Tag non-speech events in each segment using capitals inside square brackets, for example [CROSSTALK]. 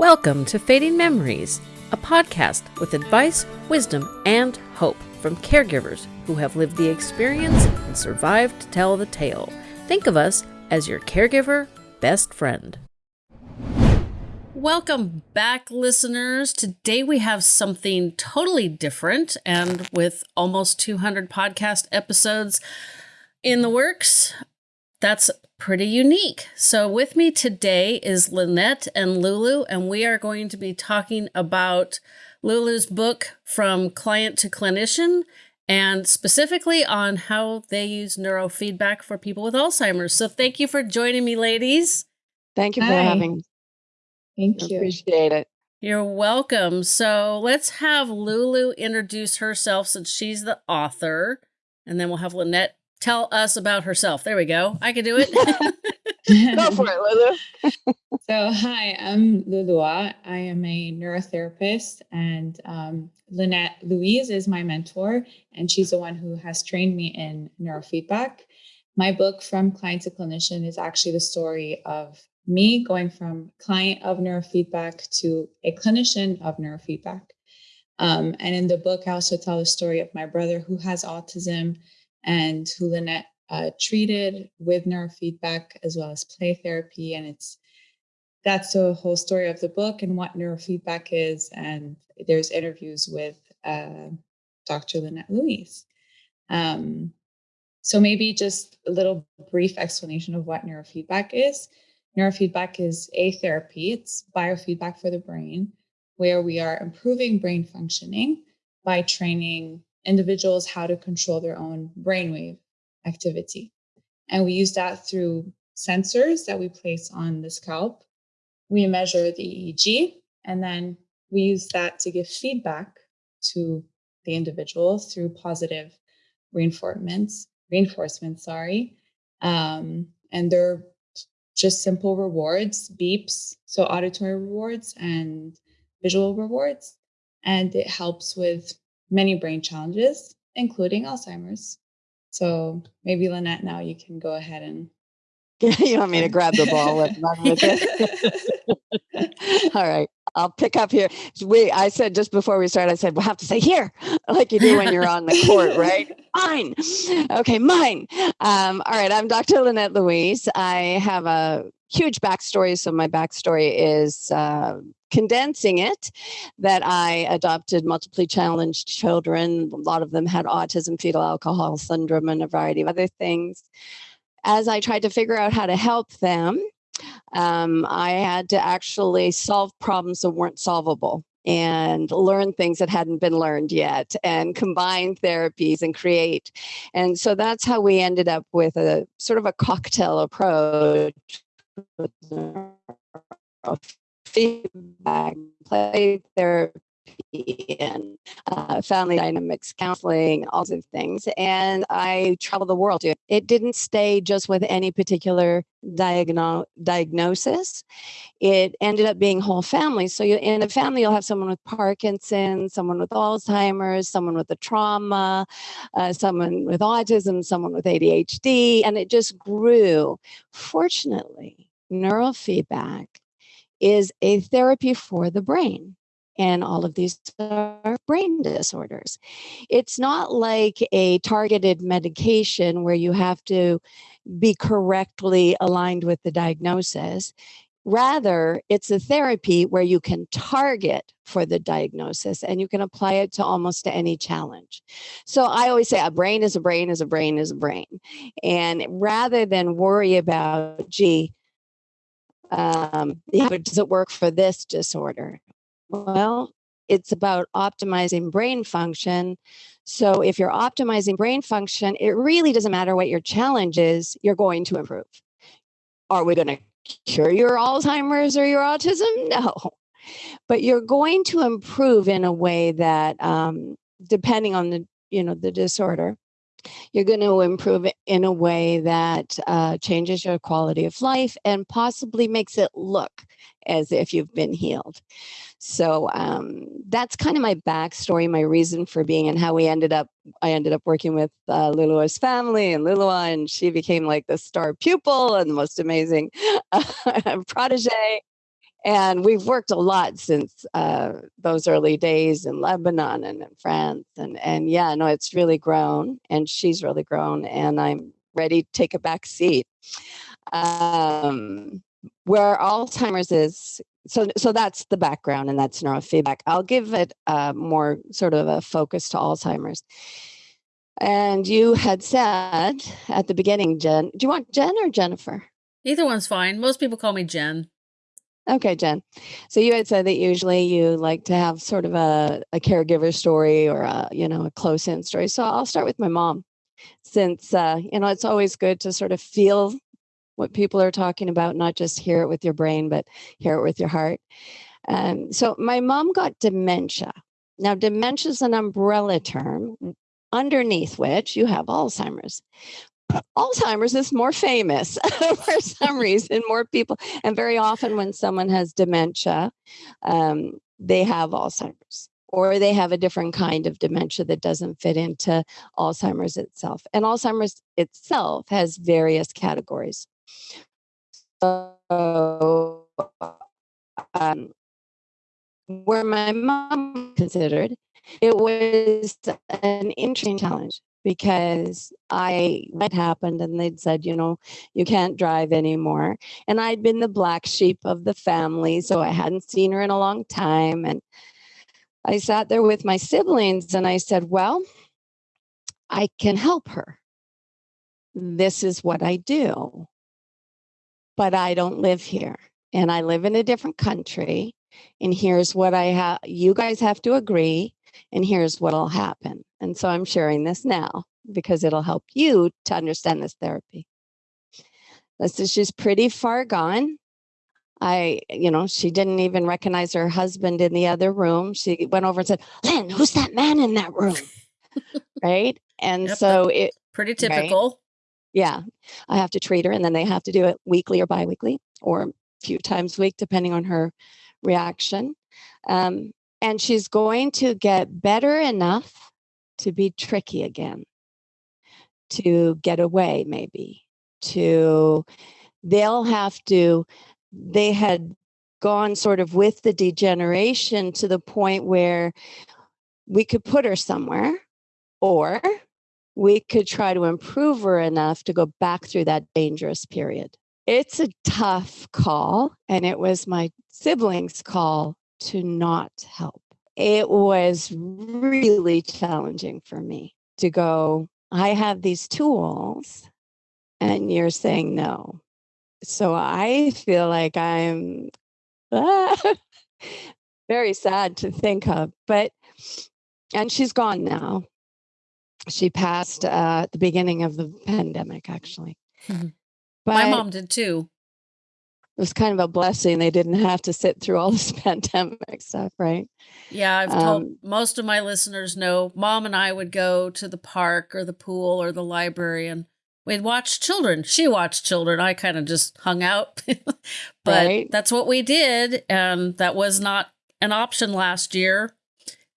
Welcome to Fading Memories, a podcast with advice, wisdom, and hope from caregivers who have lived the experience and survived to tell the tale. Think of us as your caregiver best friend. Welcome back, listeners. Today we have something totally different, and with almost 200 podcast episodes in the works, that's pretty unique. So, with me today is Lynette and Lulu, and we are going to be talking about Lulu's book, From Client to Clinician, and specifically on how they use neurofeedback for people with Alzheimer's. So, thank you for joining me, ladies. Thank you for Hi. having me. Thank you. Appreciate it. You're welcome. So, let's have Lulu introduce herself since she's the author, and then we'll have Lynette tell us about herself. There we go. I can do it. [LAUGHS] [LAUGHS] go for it, Lulu. [LAUGHS] so, hi, I'm Lulua. I am a neurotherapist, and um, Lynette Louise is my mentor, and she's the one who has trained me in neurofeedback. My book, From Client to Clinician, is actually the story of me going from client of neurofeedback to a clinician of neurofeedback. Um, and in the book, I also tell the story of my brother who has autism and who Lynette uh, treated with neurofeedback as well as play therapy. And it's that's the whole story of the book and what neurofeedback is. And there's interviews with uh, Dr. Lynette Louise. Um, so maybe just a little brief explanation of what neurofeedback is. Neurofeedback is a therapy. It's biofeedback for the brain, where we are improving brain functioning by training individuals how to control their own brainwave activity. And we use that through sensors that we place on the scalp. We measure the EEG, and then we use that to give feedback to the individual through positive reinforcements, reinforcement, sorry. Um, and they're just simple rewards, beeps, so auditory rewards and visual rewards. And it helps with many brain challenges, including Alzheimer's. So maybe Lynette, now you can go ahead and. [LAUGHS] you want me to grab the ball and [LAUGHS] run with it? All right. I'll pick up here. We, I said just before we started, I said, we'll have to say here, [LAUGHS] like you do when you're on the court, right? mine. Okay, mine. Um, all right. I'm Dr. Lynette Louise. I have a huge backstory. So my backstory is uh, condensing it that I adopted multiply challenged children. A lot of them had autism, fetal alcohol syndrome, and a variety of other things. As I tried to figure out how to help them, um, I had to actually solve problems that weren't solvable and learn things that hadn't been learned yet and combine therapies and create. And so that's how we ended up with a sort of a cocktail approach feedback, play therapy, and uh, family dynamics counseling, all sorts of things. And I traveled the world. It didn't stay just with any particular diagno- diagnosis. It ended up being whole families. So you, in a family, you'll have someone with Parkinson's, someone with Alzheimer's, someone with a trauma, uh, someone with autism, someone with ADHD, and it just grew. Fortunately, neurofeedback is a therapy for the brain. And all of these are brain disorders. It's not like a targeted medication where you have to be correctly aligned with the diagnosis. Rather, it's a therapy where you can target for the diagnosis and you can apply it to almost any challenge. So I always say a brain is a brain is a brain is a brain. And rather than worry about, gee, um, yeah, does it work for this disorder? Well, it's about optimizing brain function. So if you're optimizing brain function, it really doesn't matter what your challenge is, you're going to improve. Are we going to cure your Alzheimer's or your autism? No. But you're going to improve in a way that, um, depending on the you know the disorder, you're going to improve in a way that uh, changes your quality of life and possibly makes it look as if you've been healed. So um, that's kind of my backstory, my reason for being, and how we ended up. I ended up working with uh, family and Lulua, and she became like the star pupil and the most amazing uh, [LAUGHS] protege. and we've worked a lot since uh, those early days in Lebanon and in France, and and yeah, no, it's really grown, and she's really grown, and I'm ready to take a back seat. Um, where Alzheimer's is, so so that's the background, and that's neurofeedback. I'll give it uh, more sort of a focus to Alzheimer's. And you had said at the beginning, Jen, do you want Jen or Jennifer? Either one's fine. Most people call me Jen. Okay, Jen. So you had said that usually you like to have sort of a, a caregiver story or a, you know, a close in story. So I'll start with my mom since, uh, you know, it's always good to sort of feel what people are talking about, not just hear it with your brain, but hear it with your heart. Um, so my mom got dementia. Now, dementia is an umbrella term underneath which you have Alzheimer's. Alzheimer's is more famous [LAUGHS] for some [LAUGHS] reason, more people. And very often, when someone has dementia, um, they have Alzheimer's or they have a different kind of dementia that doesn't fit into Alzheimer's itself. And Alzheimer's itself has various categories. So, um, where my mom considered it was an interesting challenge because I what happened and they'd said, you know, you can't drive anymore. And I'd been the black sheep of the family, so I hadn't seen her in a long time. And I sat there with my siblings and I said, Well, I can help her. This is what I do. But I don't live here and I live in a different country. And here's what I have you guys have to agree and here's what'll happen. And so I'm sharing this now because it'll help you to understand this therapy. This is she's pretty far gone. I, you know, she didn't even recognize her husband in the other room. She went over and said, Lynn, who's that man in that room? [LAUGHS] right. And yep, so it pretty typical. Right? Yeah. I have to treat her and then they have to do it weekly or biweekly or a few times a week, depending on her reaction. Um, and she's going to get better enough to be tricky again, to get away, maybe, to, they'll have to, they had gone sort of with the degeneration to the point where we could put her somewhere or we could try to improve her enough to go back through that dangerous period. It's a tough call, and it was my siblings' call to not help. It was really challenging for me to go, I have these tools and you're saying no. So I feel like I'm ah, [LAUGHS] very sad to think of, but, and she's gone now. She passed uh, at the beginning of the pandemic, actually. Mm-hmm. But My mom did too it was kind of a blessing they didn't have to sit through all [LAUGHS] this pandemic stuff, right? Yeah, I've told um, most of my listeners know mom and I would go to the park or the pool or the library and we'd watch children. She watched children. I kind of just hung out. [LAUGHS] but right? that's what we did. And that was not an option last year.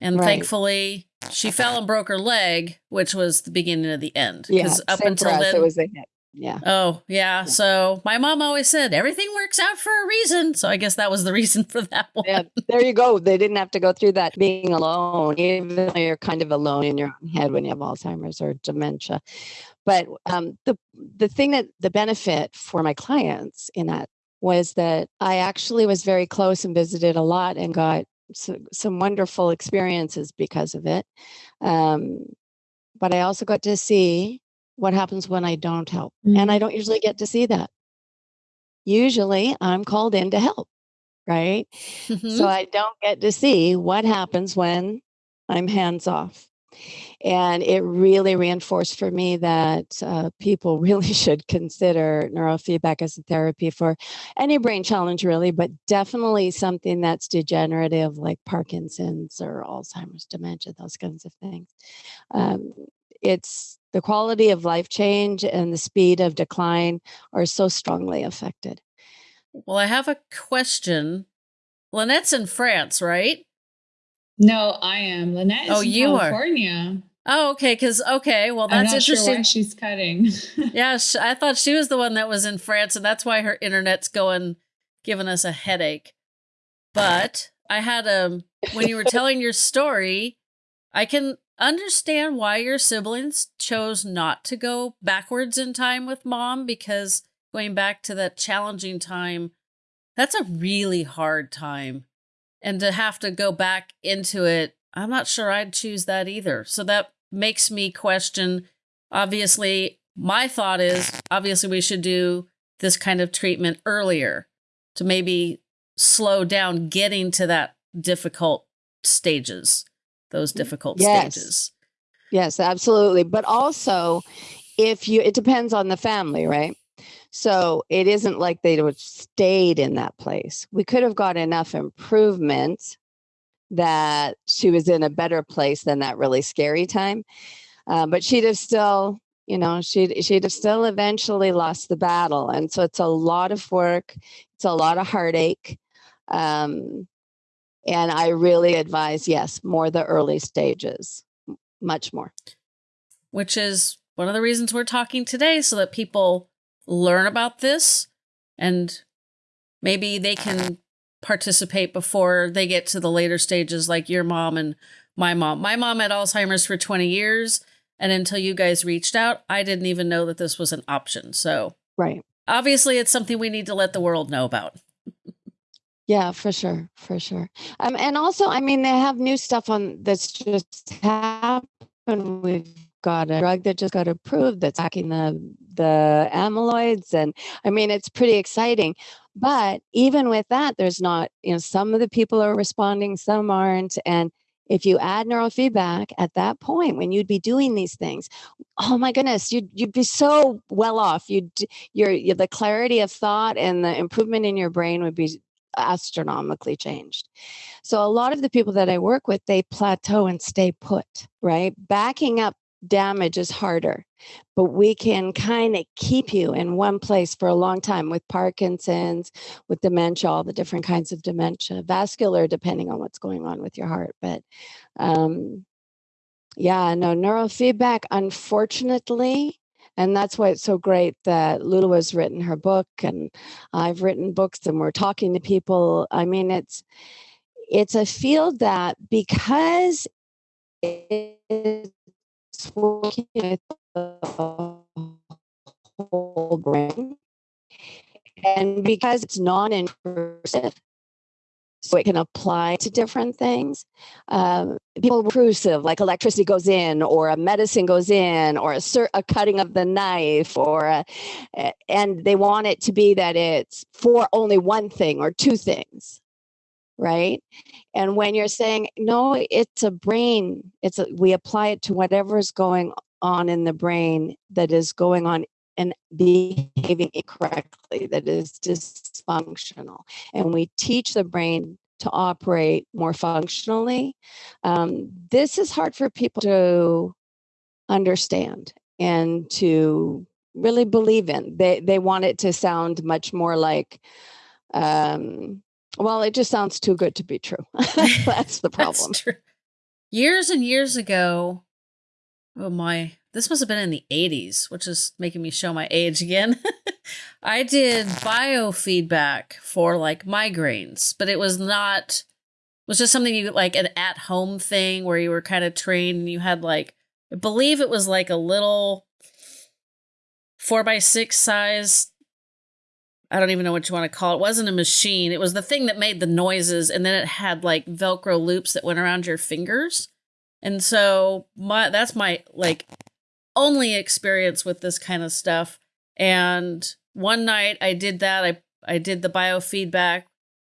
And right. thankfully, she fell and broke her leg, which was the beginning of the end. Because yeah, up until then, it was a hit. Yeah. Oh, yeah. So my mom always said everything works out for a reason. So I guess that was the reason for that one. Yeah, there you go. They didn't have to go through that being alone, even though you're kind of alone in your own head when you have Alzheimer's or dementia. But um, the the thing that the benefit for my clients in that was that I actually was very close and visited a lot and got some, some wonderful experiences because of it. Um, but I also got to see what happens when I don't help. Mm-hmm. And I don't usually get to see that. Usually I'm called in to help, right? Mm-hmm. So I don't get to see what happens when I'm hands off. And it really reinforced for me that uh, people [LAUGHS] really should consider neurofeedback as a therapy for any brain challenge, really, but definitely something that's degenerative like Parkinson's or Alzheimer's, dementia, those kinds of things. Um, it's the quality of life change and the speed of decline are so strongly affected. Well, I have a question. Lynette's in France, right? No, I am. Lynette oh, you California. Are. Oh, okay. Because okay, well, that's interesting. Sure she's cutting. [LAUGHS] yeah, I thought she was the one that was in France, and that's why her internet's going, giving us a headache. but I had a um, when you were [LAUGHS] telling your story, I can understand why your siblings chose not to go backwards in time with mom because going back to that challenging time, that's a really hard time. And to have to go back into it, I'm not sure I'd choose that either. So that makes me question. Obviously, my thought is obviously we should do this kind of treatment earlier to maybe slow down getting to that difficult stages, those difficult yes. stages. Yes, absolutely. But also, if you, it depends on the family, right? So it isn't like they would have stayed in that place. We could have got enough improvement that she was in a better place than that really scary time. Uh, but she'd have still, you know, she'd she'd have still eventually lost the battle. And so it's a lot of work. It's a lot of heartache. Um, and I really advise, yes, more the early stages, much more. Which is one of the reasons we're talking today, so that people learn about this and maybe they can participate before they get to the later stages, like your mom and my mom. My mom had Alzheimer's for 20 years. And until you guys reached out, I didn't even know that this was an option. So, right. Obviously, it's something we need to let the world know about. Yeah, for sure, for sure. Um, and also, I mean, they have new stuff on that's just happened. We've got a drug that just got approved that's hacking the the amyloids, and I mean, it's pretty exciting. But even with that, there's not, you know, some of the people are responding, some aren't, and if you add neurofeedback at that point when you'd be doing these things oh my goodness you'd, you'd be so well off you'd your, the clarity of thought and the improvement in your brain would be astronomically changed. So a lot of the people that I work with, they plateau and stay put, right? Backing up damage is harder, but we can kind of keep you in one place for a long time with Parkinson's, with dementia, all the different kinds of dementia, vascular, depending on what's going on with your heart. But um, yeah, no, neurofeedback, unfortunately, and that's why it's so great that Lulu has written her book and I've written books and we're talking to people. I mean, it's it's a field that because working with the whole brain and because it's non-intrusive so it can apply to different things. Um, people intrusive, like electricity goes in, or a medicine goes in, or a, a cutting of the knife, or a, and they want it to be that it's for only one thing or two things, right? And when you're saying no, it's a brain. It's a, we apply it to whatever is going on in the brain that is going on and behaving incorrectly that is dysfunctional. And we teach the brain to operate more functionally. Um, this is hard for people to understand and to really believe in. They they want it to sound much more like um, well, it just sounds too good to be true. [LAUGHS] [LAUGHS] That's the problem. That's years and years ago, oh my, this must have been in the 80s, which is making me show my age again. [LAUGHS] I did biofeedback for like migraines, but it was not it was just something you like an at home thing where you were kind of trained and you had like I believe it was like a little four by six size. I don't even know what you want to call it. It wasn't a machine. It was the thing that made the noises, and then it had like Velcro loops that went around your fingers. And so my that's my like only experience with this kind of stuff. And one night I did that. I I did the biofeedback.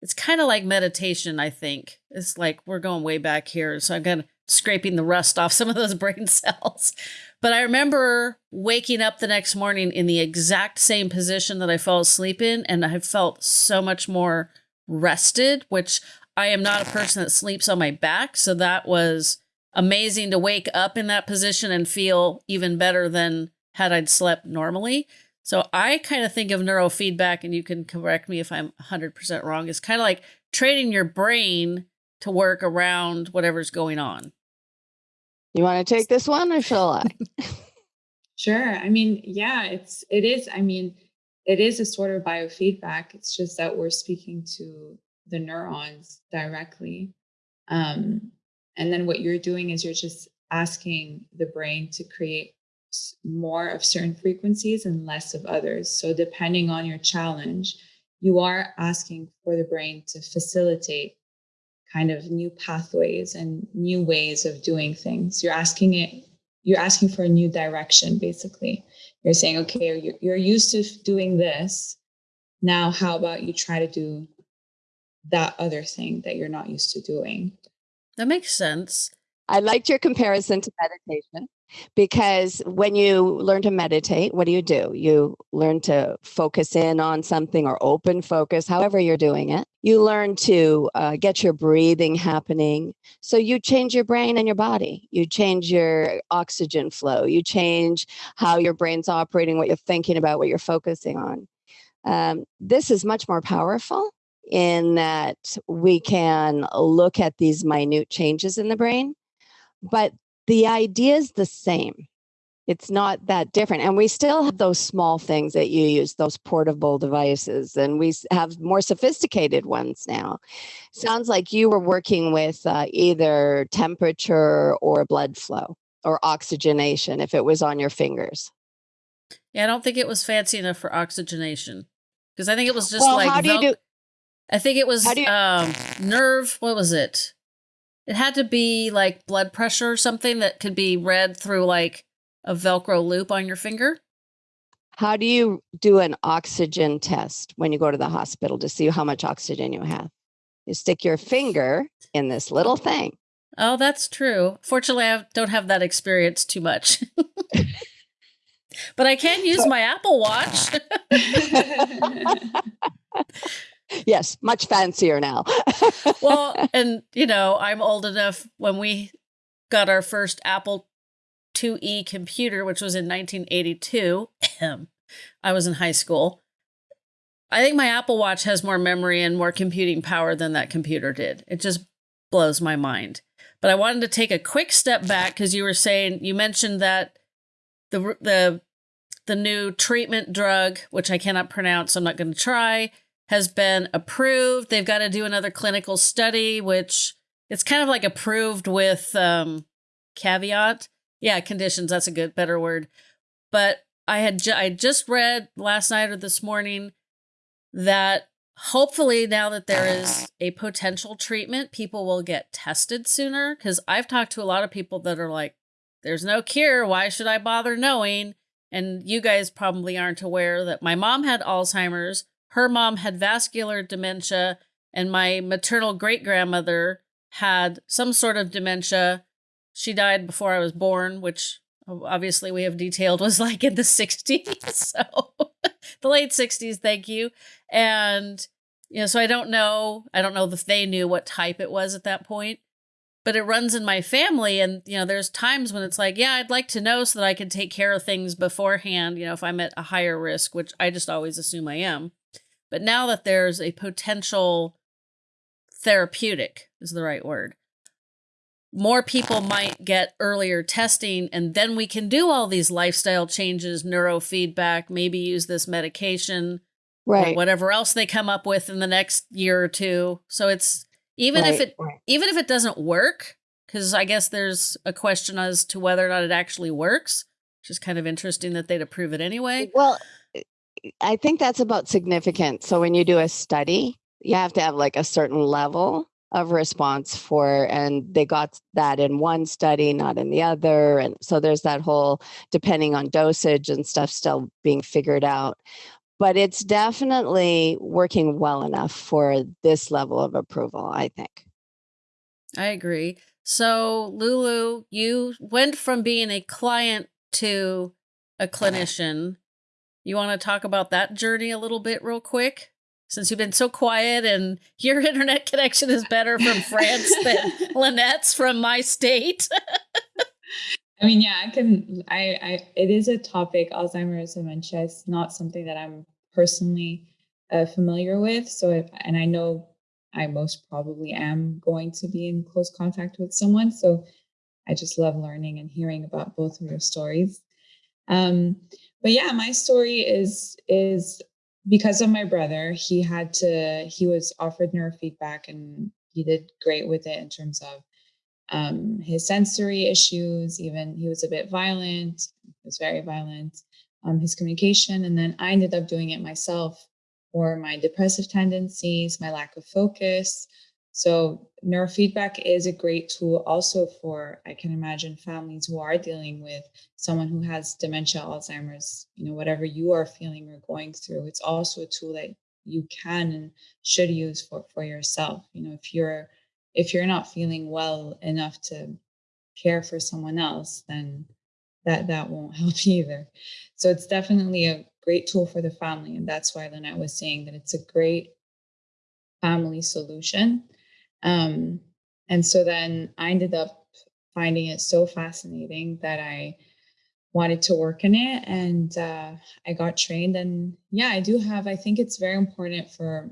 It's kind of like meditation, I think. It's like we're going way back here. So I'm of scraping the rust off some of those [LAUGHS] brain cells. But I remember waking up the next morning in the exact same position that I fell asleep in, and I felt so much more rested, which I am not a person that sleeps on my back. So that was amazing to wake up in that position and feel even better than had I'd slept normally. So I kind of think of neurofeedback, and you can correct me if I'm 100% wrong, is kind of like training your brain to work around whatever's going on. You want to take this one or shall I? [LAUGHS] sure. I mean, yeah, it's, it is, I mean, it is a sort of biofeedback. It's just that we're speaking to the neurons directly. Um, and then what you're doing is you're just asking the brain to create more of certain frequencies and less of others. So, depending on your challenge, you are asking for the brain to facilitate kind of new pathways and new ways of doing things. You're asking it, you're asking for a new direction, basically. You're saying, okay, you're, you're used to doing this. Now, how about you try to do that other thing that you're not used to doing? That makes sense. I liked your comparison to meditation because when you learn to meditate, what do you do? You learn to focus in on something or open focus, however you're doing it. You learn to uh, get your breathing happening. So you change your brain and your body. You change your oxygen flow. You change how your brain's operating, what you're thinking about, what you're focusing on. Um, this is much more powerful in that we can look at these minute changes in the brain but the idea is the same. It's not that different. And we still have those small things that you use, those portable devices, and we have more sophisticated ones now. Sounds like you were working with uh, either temperature or blood flow or oxygenation if it was on your fingers. Yeah, I don't think it was fancy enough for oxygenation because I think it was just well, like. How do you do- I think it was you- um, nerve. What was it? It had to be like blood pressure or something that could be read through like a Velcro loop on your finger. How do you do an oxygen test when you go to the hospital to see how much oxygen you have? You stick your finger in this little thing. Oh, that's true. Fortunately, I don't have that experience too much. [LAUGHS] but I can use my Apple Watch. [LAUGHS] [LAUGHS] yes, much fancier now. [LAUGHS] well, and you know, I'm old enough when we got our first Apple IIe computer, which was in 1982. I was in high school. I think my Apple Watch has more memory and more computing power than that computer did. It just blows my mind. But I wanted to take a quick step back because you were saying you mentioned that the the the new treatment drug, which I cannot pronounce, I'm not going to try, has been approved. They've got to do another clinical study, which it's kind of like approved with um, caveat. Yeah, conditions. That's a good, better word. But I had ju- I just read last night or this morning that hopefully now that there is a potential treatment, people will get tested sooner. Because I've talked to a lot of people that are like, "There's no cure. Why should I bother knowing?" And you guys probably aren't aware that my mom had Alzheimer's her mom had vascular dementia, and my maternal great grandmother had some sort of dementia. She died before I was born, which obviously we have detailed was like in the 60s. [LAUGHS] So the late 60s, thank you. And, you know, so I don't know. I don't know if they knew what type it was at that point but it runs in my family and you know there's times when it's like yeah i'd like to know so that i can take care of things beforehand you know if i'm at a higher risk which i just always assume i am but now that there's a potential therapeutic, is the right word, more people might get earlier testing, and then we can do all these lifestyle changes, neurofeedback, maybe use this medication, right. or whatever else they come up with in the next year or two. So it's even right, if it right. even if it doesn't work, because I guess there's a question as to whether or not it actually works, which is kind of interesting that they'd approve it anyway. Well, I think that's about significant. So when you do a study, you have to have like a certain level of response for and they got that in one study not in the other. And so there's that whole depending on dosage and stuff still being figured out. But it's definitely working well enough for this level of approval i think. I agree. So lulu you went from being a client to a uh-huh. clinician you want to talk about that journey a little bit, real quick? Since you've been so quiet and [LAUGHS] your internet connection is better from France than [LAUGHS] Lynette's from my state. I mean, yeah, I can. I, I, it is a topic. Alzheimer's dementia is not something that I'm personally uh, familiar with. So, if, and I know I most probably am going to be in close contact with someone. So, I just love learning and hearing about both of your stories. Um, but yeah, my story is is because of my brother, he had to, he was offered neurofeedback and he did great with it in terms of um, his sensory issues. Even he was a bit violent, he was very violent, um, his communication. And then I ended up doing it myself for my depressive tendencies, my lack of focus. So neurofeedback is a great tool also for, I can imagine families who are dealing with someone who has dementia, Alzheimer's, you know, whatever you are feeling or going through. It's also a tool that you can and should use for, for yourself. You know, if you're, if you're not feeling well enough to care for someone else, then that, that won't [LAUGHS] help either. So it's definitely a great tool for the family. And that's why Lynette was saying that it's a great family solution um, and so then I ended up finding it so fascinating that I wanted to work in it and uh, I got trained. And yeah, I do have, I think it's very important for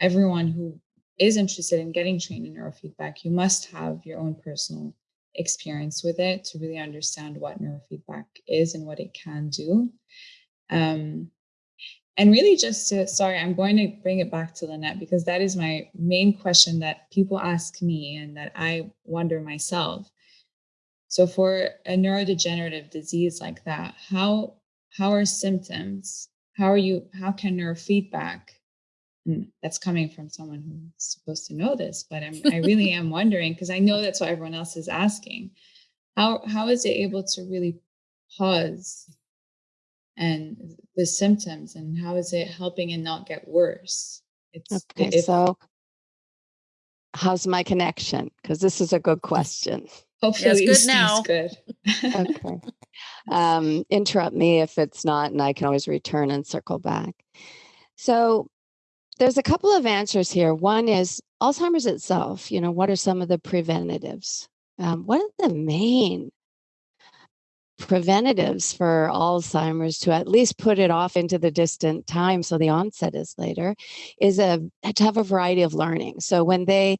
everyone who is interested in getting trained in neurofeedback. You must have your own personal experience with it to really understand what neurofeedback is and what it can do. Um, and really just to, sorry, I'm going to bring it back to Lynette because that is my main question that people ask me and that I wonder myself. So for a neurodegenerative disease like that, how how are symptoms? How are you, how can neurofeedback, and that's coming from someone who's supposed to know this, but I'm, I really [LAUGHS] am wondering because I know that's what everyone else is asking. How how is it able to really pause and the symptoms and how is it helping and not get worse? It's okay. If, so how's my connection? Because this is a good question. Hopefully yes, good now. Good. [LAUGHS] okay. Um, interrupt me if it's not, and I can always return and circle back. So there's a couple of answers here. One is Alzheimer's itself. You know, what are some of the preventatives? Um, what are the main preventatives for Alzheimer's to at least put it off into the distant time so the onset is later is a to have a variety of learning. So when they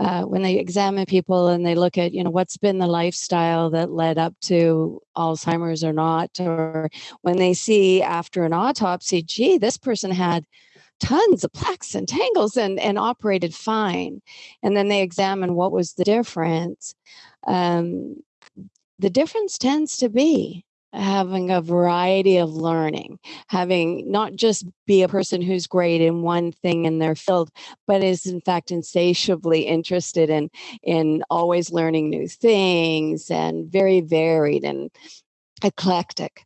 uh, when they examine people and they look at you know what's been the lifestyle that led up to Alzheimer's or not, or when they see after an autopsy, gee, this person had tons of plaques and tangles and, and operated fine. And then they examine what was the difference. Um, the difference tends to be having a variety of learning, having not just be a person who's great in one thing in their field, but is in fact insatiably interested in in always learning new things and very varied and eclectic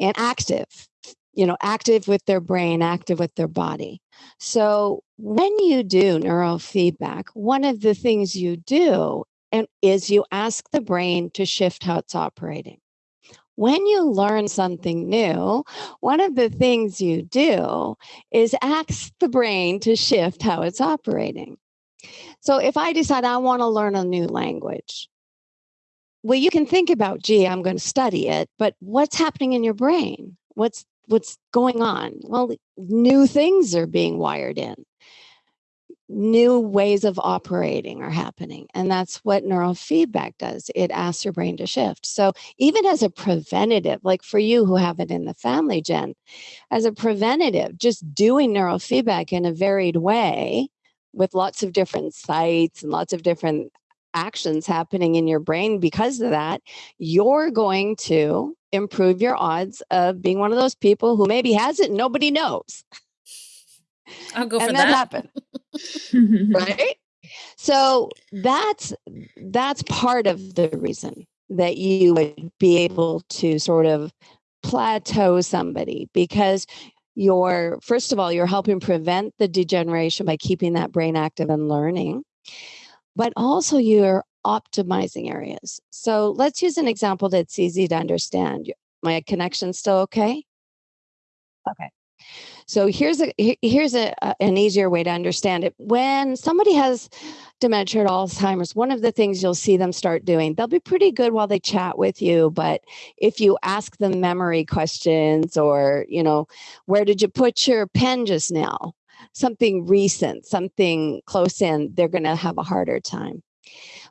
and active you know active with their brain active with their body. So when you do neurofeedback one of the things you do and is you ask the brain to shift how it's operating. When you learn something new, one of the things you do is ask the brain to shift how it's operating. So if I decide I want to learn a new language, well, you can think about, gee, I'm going to study it, but what's happening in your brain? What's what's going on? Well, new things are being wired in new ways of operating are happening. And that's what neurofeedback does. It asks your brain to shift. So, even as a preventative, like for you who have it in the family, Jen, as a preventative, just doing neurofeedback in a varied way with lots of different sites and lots of different actions happening in your brain because of that, you're going to improve your odds of being one of those people who maybe has it and nobody knows. I'll go and for that. that. happened. [LAUGHS] right? So that's that's part of the reason that you would be able to sort of plateau somebody because you're first of all you're helping prevent the degeneration by keeping that brain active and learning but also you're optimizing areas. So let's use an example that's easy to understand. My connection still okay? Okay so here's a here's a, an easier way to understand it. When somebody has dementia or Alzheimer's, one of the things you'll see them start doing, they'll be pretty good while they chat with you, but if you ask them memory questions or, you know, where did you put your pen just now? Something recent, something close in, they're going to have a harder time.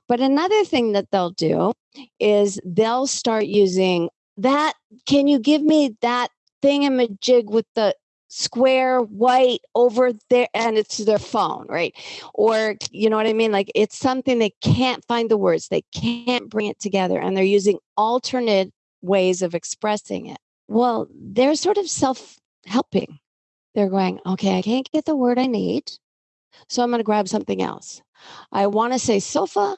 But another thing that they'll do is they'll start using that. Can you give me that thingamajig with the square white over there and it's their phone right or you know what i mean like it's something they can't find the words they can't bring it together and they're using alternate ways of expressing it well they're sort of self helping they're going okay i can't get the word i need so i'm going to grab something else i want to say sofa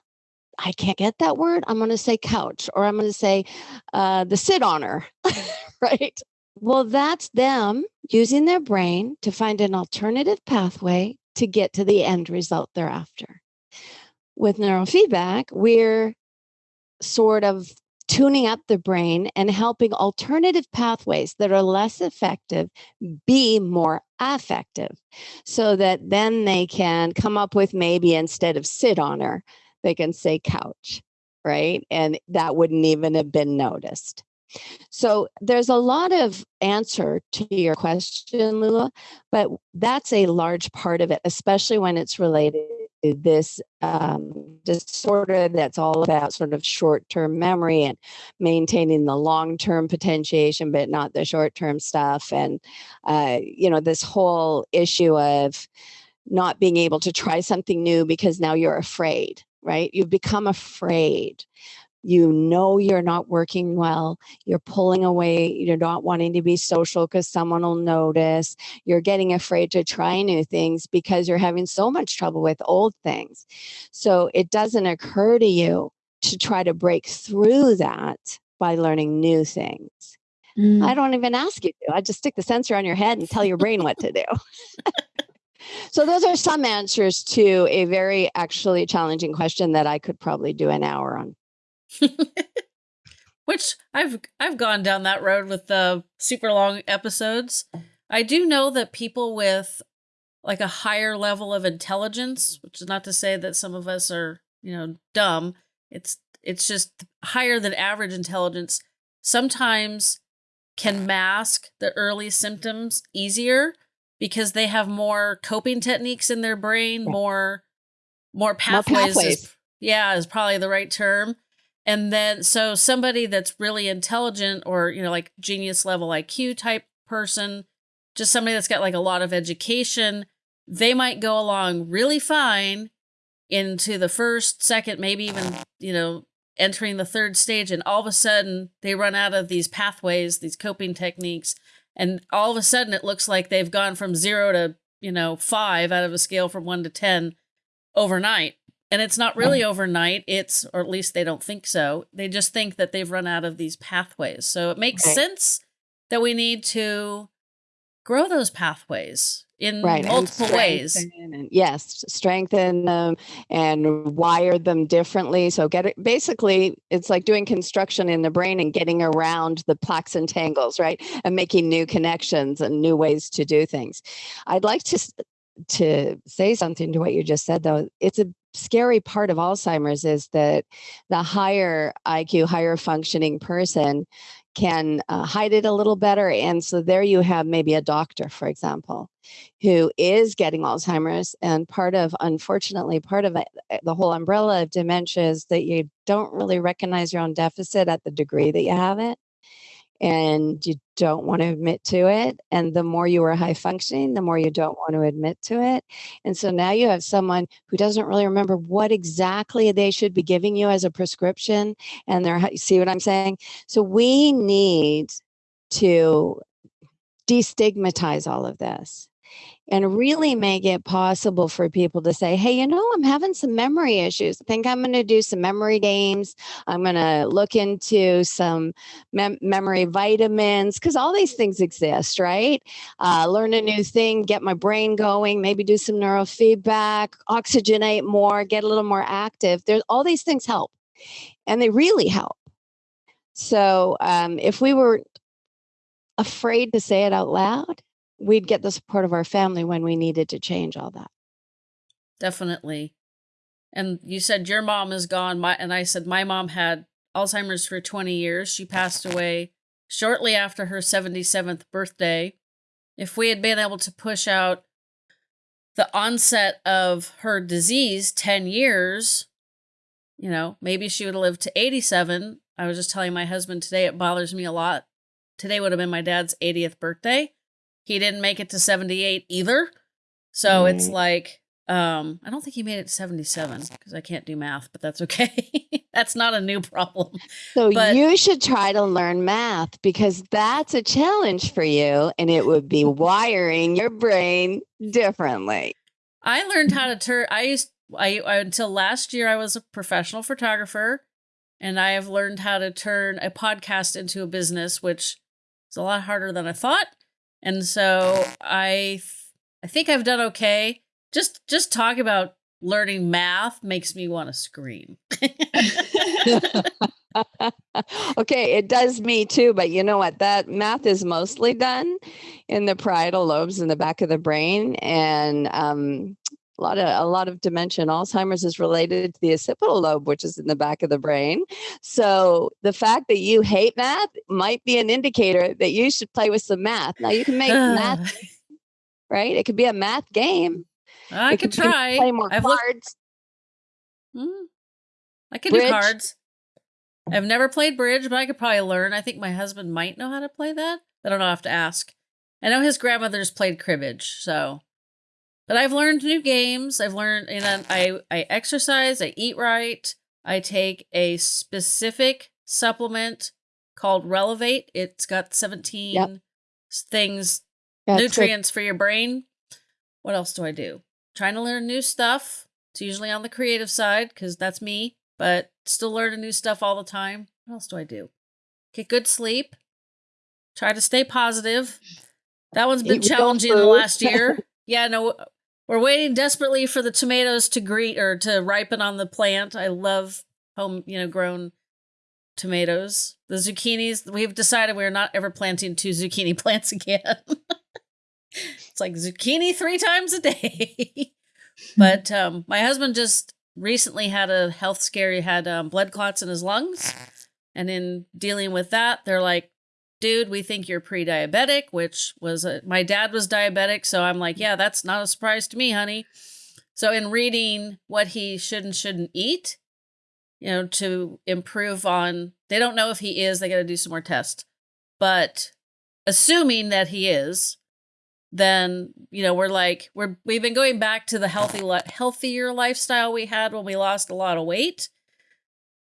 I can't get that word. I'm going to say couch or I'm going to say uh, the sit honor, [LAUGHS] right? Well, that's them using their brain to find an alternative pathway to get to the end result they're after. With neurofeedback, we're sort of tuning up the brain and helping alternative pathways that are less effective be more effective so that then they can come up with maybe instead of sit on her, they can say couch, right? And that wouldn't even have been noticed. So there's a lot of answer to your question, Lula, but that's a large part of it, especially when it's related to this um, disorder that's all about sort of short term memory and maintaining the long term potentiation, but not the short term stuff. And, uh, you know, this whole issue of not being able to try something new because now you're afraid right? You've become afraid you know you're not working well you're pulling away you're not wanting to be social because someone will notice you're getting afraid to try new things because you're having so much trouble with old things so it doesn't occur to you to try to break through that by learning new things mm. i don't even ask you to i just stick the sensor on your head and tell your brain what to do [LAUGHS] So those are some answers to a very actually challenging question that I could probably do an hour on. [LAUGHS] Which I've I've gone down that road with the super long episodes. I do know that people with like a higher level of intelligence, which is not to say that some of us are, you know, dumb. It's it's just higher than average intelligence sometimes can mask the early symptoms easier because they have more coping techniques in their brain, more more pathways. More pathways. Is, yeah, is probably the right term. And then, so somebody that's really intelligent or, you know, like genius level IQ type person, just somebody that's got like a lot of education, they might go along really fine into the first, second, maybe even, you know, entering the third stage. And all of a sudden they run out of these pathways, these coping techniques. And all of a sudden it looks like they've gone from zero to, you know, five out of a scale from one to 10 overnight. And it's not really overnight. It's, or at least they don't think so. They just think that they've run out of these pathways. So it makes right. sense that we need to grow those pathways in right. multiple ways. And, yes, strengthen them and wire them differently. So get it basically it's like doing construction in the brain and getting around the plaques and tangles, right? And making new connections and new ways to do things. I'd like to to say something to what you just said though. It's a scary part of Alzheimer's is that the higher IQ, higher functioning person can uh, hide it a little better. And so there you have maybe a doctor, for example, who is getting Alzheimer's. And part of, unfortunately, part of it, eh, the whole umbrella of dementia is that you don't really recognize your own deficit at the degree that you have it and you don't want to admit to it. And the more you are high functioning, the more you don't want to admit to it. And so now you have someone who doesn't really remember what exactly they should be giving you as a prescription. And they're, see what I'm saying? So we need to destigmatize all of this and really make it possible for people to say, hey, you know, I'm having some memory issues. I think I'm going to do some memory games. I'm going to look into some mem- memory vitamins because all these things exist, right? Uh, learn a new thing, get my brain going, maybe do some neurofeedback, oxygenate more, get a little more active. There's all these things help and they really help. So um, if we were afraid to say it out loud, we'd get the support of our family when we needed to change all that. Definitely. And you said your mom is gone. My and I said my mom had Alzheimer's for 20 years. She passed away shortly after her 77th birthday. If we had been able to push out the onset of her disease 10 years, you know, maybe she would have lived to 87. I was just telling my husband today, it bothers me a lot. Today would have been my dad's 80th birthday. He didn't make it to 78 either. So it's like um I don't think he made it to 77 because I can't do math, but that's okay. [LAUGHS] that's not a new problem. So But- you should try to learn math because that's a challenge for you and it would be wiring your brain differently. I learned how to turn. I used I, I until last year I was a professional photographer, and I have learned how to turn a podcast into a business, which is a lot harder than I thought. And so I I think I've done okay. Just just talk about learning math makes me want to scream. [LAUGHS] okay, it does me too, but you know what? That math is mostly done in the parietal lobes in the back of the brain, and um, a lot of a lot of dementia and Alzheimer's is related to the occipital lobe, which is in the back of the brain. So the fact that you hate math might be an indicator that you should play with some math. Now you can make [SIGHS] math right. It could be a math game. I It could try. Play more I've looked- cards. Mm. I can do cards. I've never played bridge, but I could probably learn. I think my husband might know how to play that. I don't know. I have to ask. I know his grandmother's played cribbage, so. But I've learned new games. I've learned, you know, I I exercise. I eat right. I take a specific supplement called Relevate. It's got seventeen s- things That's good. nutrients for your brain. What else do I do? Trying to learn new stuff. It's usually on the creative side because that's me, but still learning new stuff all the time. What else do I do? Get good sleep. Try to stay positive. That one's been Eat challenging the last year. [LAUGHS] yeah, no, we're waiting desperately for the tomatoes to greet or to ripen on the plant. I love home, you know, grown tomatoes. The zucchinis, we've decided we're not ever planting two zucchini [LAUGHS] plants again. [LAUGHS] it's like zucchini three times a day. [LAUGHS] but um, my husband just recently had a health scare. He had um, blood clots in his lungs. And in dealing with that, they're like, dude, we think you're pre diabetic, which was a, my dad was diabetic. So I'm like, yeah, that's not a surprise to me, honey. So in reading what he should and shouldn't eat, you know, to improve on, they don't know if he is, they got to do some more tests. But assuming that he is, then you know we're like we're we've been going back to the healthy healthier lifestyle we had when we lost a lot of weight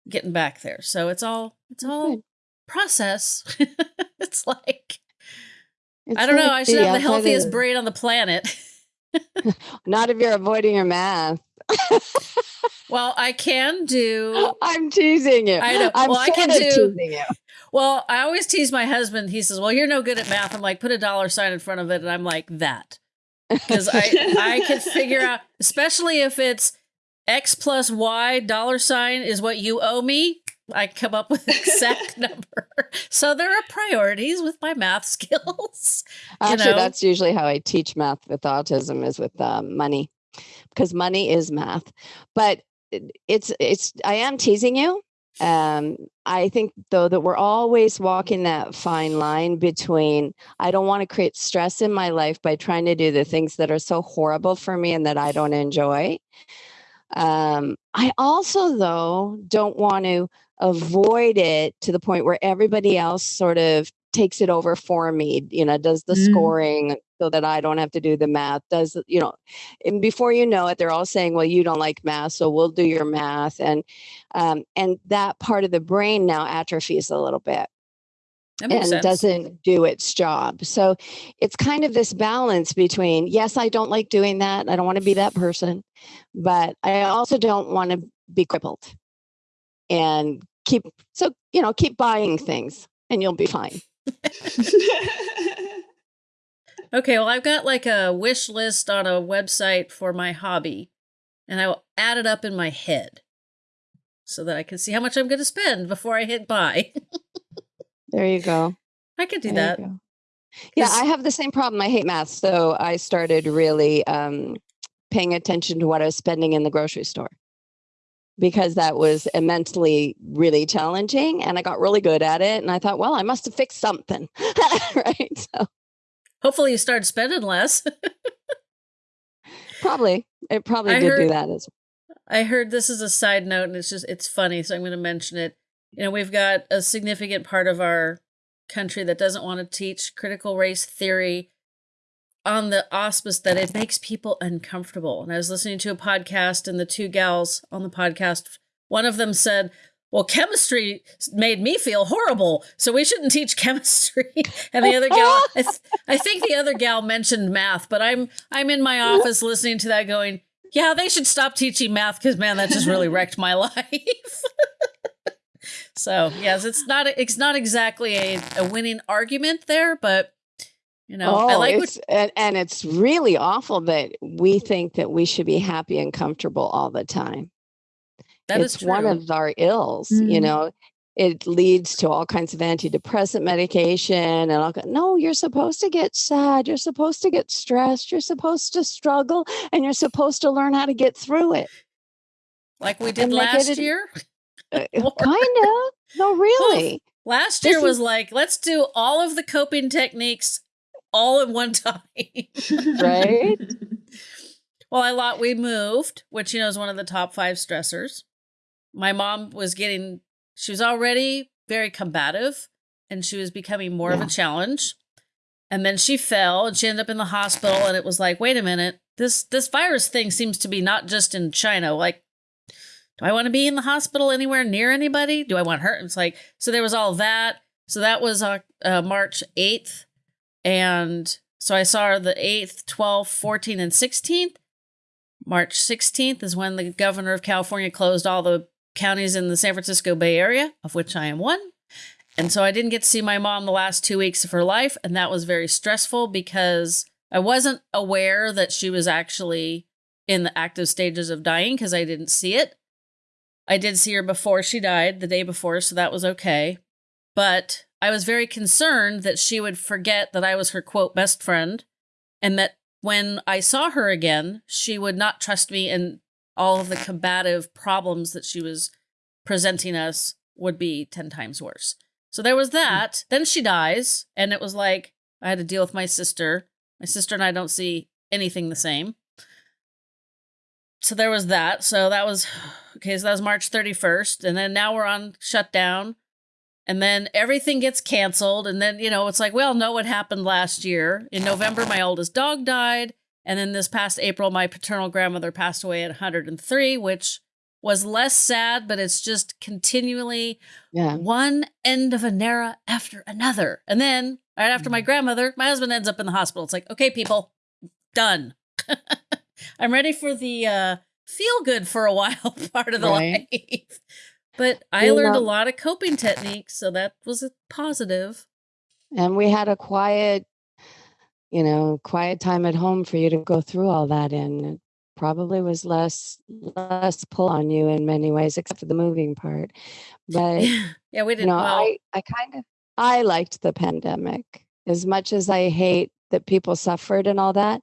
getting back there so it's all it's all. Process [LAUGHS] it's like It's i don't know i should have the outside of healthiest brain on the planet [LAUGHS] Not if you're avoiding your math. [LAUGHS] well i can do I'm teasing you. I know. I'm Well, I can do- teasing you. well i always tease my husband he says well you're no good at math i'm like put a dollar sign in front of it and i'm like that because I I can figure out, especially if it's X plus Y dollar sign is what you owe me. I come up with exact [LAUGHS] number. So there are priorities with my math [LAUGHS] skills. Actually, know? that's usually how I teach math with autism is with um, money, because money is math. But it's it's I am teasing you. Um, I think though that we're always walking that fine line between I don't want to create stress in my life by trying to do the things that are so horrible for me and that I don't enjoy. Um, I also though don't want to avoid it to the point where everybody else sort of takes it over for me you know does the Mm. scoring so that i don't have to do the math does you know and before you know it they're all saying well you don't like math so we'll do your math and um, and that part of the brain now atrophies a little bit and sense. doesn't do its job. So it's kind of this balance between yes, I don't like doing that. I don't want to be that person, but I also don't want to be crippled and keep so you know keep buying things and you'll be fine. [LAUGHS] Okay, well, I've got like a wish list on a website for my hobby, and I will add it up in my head so that I can see how much I'm going to spend before I hit buy. [LAUGHS] There you go. I could do There that. Yeah, I have the same problem. I hate math, so I started really um, paying attention to what I was spending in the grocery store because that was immensely really challenging, and I got really good at it. And I thought, well, I must have fixed something, [LAUGHS] right? So Hopefully, you start spending less. probably it probably I did do that as well. I heard this is a side note, and it's just it's funny, so I'm going to mention it. You know, we've got a significant part of our country that doesn't want to teach critical race theory on the auspice that it makes people uncomfortable. And I was listening to a podcast, and the two gals on the podcast, one of them said, well, chemistry made me feel horrible, so we shouldn't teach [LAUGHS] chemistry. And the other gal, I, th- I, think the other gal mentioned math, but I'm I'm in my office listening to that, going, "Yeah, they should stop teaching math because man, that just really wrecked my [LAUGHS] life." [LAUGHS] so yes, it's not it's not exactly a, a winning argument there, but you know, oh, I like it's, what- and, and it's really awful that we think that we should be happy and comfortable all the time. That it's one of our ills, Mm-hmm. you know. It leads to all kinds of antidepressant medication and all. No, you're supposed to get sad. You're supposed to get stressed. You're supposed to struggle, and you're supposed to learn how to get through it. like we did and last it- year. [LAUGHS] Kind of. No, really. Last This year was is- like, let's do all of the coping techniques all in one [LAUGHS] time. Right? [LAUGHS] well, I lot we moved, which you know is one of the top five stressors. My mom was getting she was already very combative and she was becoming more of a challenge. And then she fell and she ended up in the hospital and it was like, wait a minute, this this virus thing seems to be not just in China. Like, do I want to be in the hospital anywhere near anybody? Do I want her? It's like, so there was all that. So that was uh, uh, March 8th. And so I saw the 8th, 12th, 14th, and 16th. March 16th is when the governor of California closed all the counties in the San Francisco Bay Area, of which I am one. And so I didn't get to see my mom the last two weeks of her life. And that was very stressful because I wasn't aware that she was actually in the active stages of dying because I didn't see it. I did see her before she died, the day before, so that was okay. But I was very concerned that she would forget that I was her quote best friend and that when I saw her again, she would not trust me and all of the combative problems that she was presenting us would be 10 times worse. So there was hmm. that. Then she dies, and it was like I had to deal with my sister. My sister and I don't see anything the same. So there was that. So that was okay. So that was March 31st. And then now we're on shutdown. And then everything gets canceled. And then, you know, it's like, we all know what happened last year. In November, my oldest dog died. And then this past April, my paternal grandmother passed away at 103, which was less sad, but it's just continually Yeah. one end of an era after another. And then right after my mm-hmm. grandmother, my husband ends up in the hospital. It's like, okay, people, done. [LAUGHS] I'm ready for the uh, feel good for a [LAUGHS] while part of the Right. life. But I You learned a lot of coping techniques, so that was a positive. And we had a quiet, you know, quiet time at home for you to go through all that in. It probably was less less pull on you in many ways, except for the moving part. But [LAUGHS] yeah, we didn't. know, well, I I kind of I liked the pandemic as much as I hate that people suffered and all that.